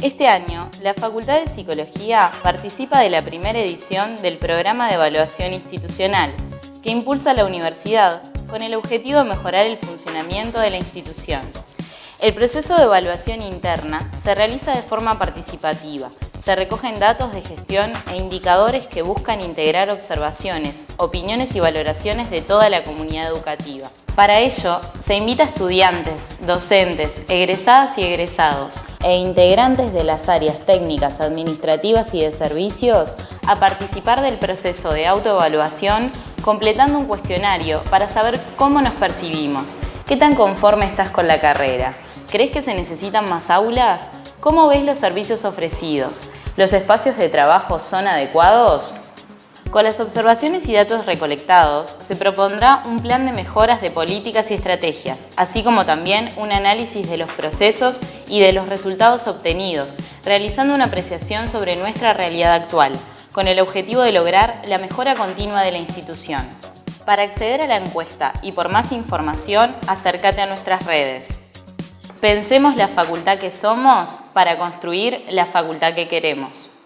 Este año, la Facultad de Psicología participa de la primera edición del Programa de Evaluación Institucional, que impulsa la universidad con el objetivo de mejorar el funcionamiento de la institución. El proceso de evaluación interna se realiza de forma participativa. Se recogen datos de gestión e indicadores que buscan integrar observaciones, opiniones y valoraciones de toda la comunidad educativa. Para ello, se invita a estudiantes, docentes, egresadas y egresados e integrantes de las áreas técnicas, administrativas y de servicios a participar del proceso de autoevaluación completando un cuestionario para saber cómo nos percibimos, qué tan conforme estás con la carrera, ¿Crees que se necesitan más aulas? ¿Cómo ves los servicios ofrecidos? ¿Los espacios de trabajo son adecuados? Con las observaciones y datos recolectados, se propondrá un plan de mejoras de políticas y estrategias, así como también un análisis de los procesos y de los resultados obtenidos, realizando una apreciación sobre nuestra realidad actual, con el objetivo de lograr la mejora continua de la institución. Para acceder a la encuesta y por más información, acércate a nuestras redes. Pensemos la facultad que somos para construir la facultad que queremos.